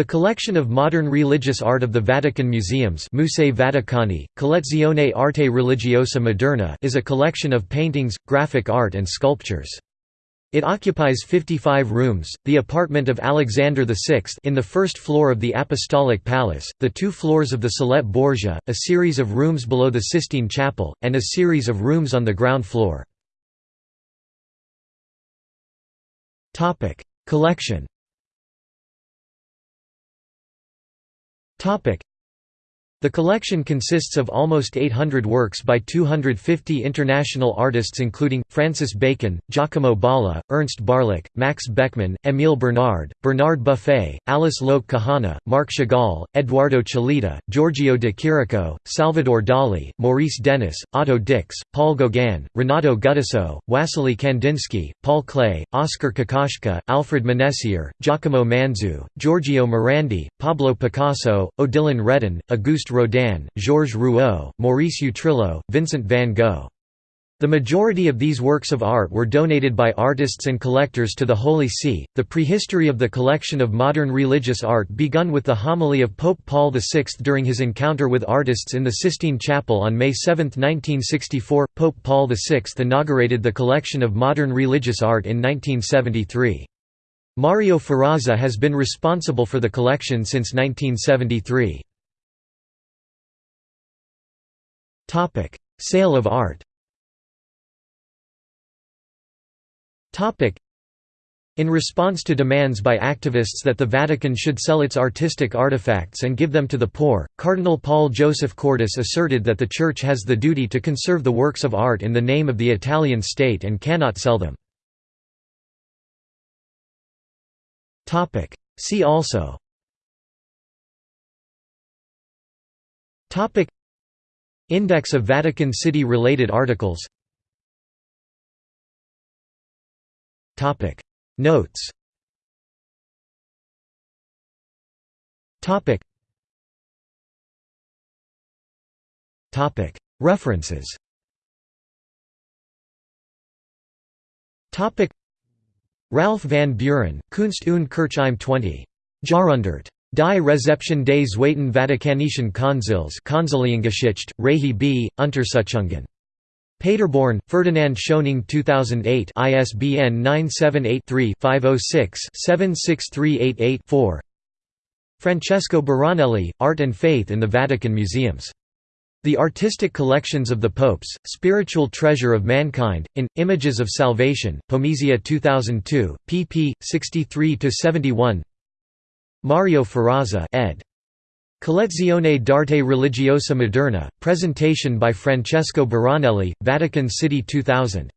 The collection of modern religious art of the Vatican Museums Musei Vaticani, Collezione Arte Religiosa Moderna is a collection of paintings, graphic art and sculptures. It occupies 55 rooms, the apartment of Alexander VI in the first floor of the Apostolic Palace, the two floors of the Salette Borgia, a series of rooms below the Sistine Chapel, and a series of rooms on the ground floor. Collection Topic: the collection consists of almost 800 works by 250 international artists including, Francis Bacon, Giacomo Balla, Ernst Barlach, Max Beckmann, Émile Bernard, Bernard Buffet, Alice Loke Kahana, Marc Chagall, Eduardo Chillida, Giorgio de Chirico, Salvador Dali, Maurice Denis, Otto Dix, Paul Gauguin, Renato Guttuso, Wassily Kandinsky, Paul Klee, Oskar Kokoschka, Alfred Manessier, Giacomo Manzu, Giorgio Morandi, Pablo Picasso, Odilon Redon, Auguste Rodin, Georges Rouault, Maurice Utrillo, Vincent van Gogh. The majority of these works of art were donated by artists and collectors to the Holy See. The prehistory of the collection of modern religious art begun with the homily of Pope Paul VI during his encounter with artists in the Sistine Chapel on May 7, 1964. Pope Paul VI inaugurated the collection of modern religious art in 1973. Mario Ferrazza has been responsible for the collection since 1973. Topic: Sale of art. Topic: in response to demands by activists that the Vatican should sell its artistic artifacts and give them to the poor, Cardinal Paul Josef Cordes asserted that the Church has the duty to conserve the works of art in the name of the Italian state and cannot sell them. See also Index of Vatican City-related articles Notes Topic. References Topic Ralf van Bühren, Kunst und Kirche 20. Jahrhundert. Die Rezeption des Zweiten Vatikanischen Konzils Konziliengeschichte, Reihe B., Untersuchungen. Paderborn, Ferdinand Schöningh 2008 ISBN 978-3-506-76388-4 Francesco Buranelli, Art and Faith in the Vatican Museums. The Artistic Collections of the Popes, Spiritual Treasure of Mankind, in, Images of Salvation, Pomezia 2002, pp. 63–71 Mario Ferrazza ed. Collezione d'arte religiosa moderna, presentation by Francesco Buranelli, Vatican City 2000.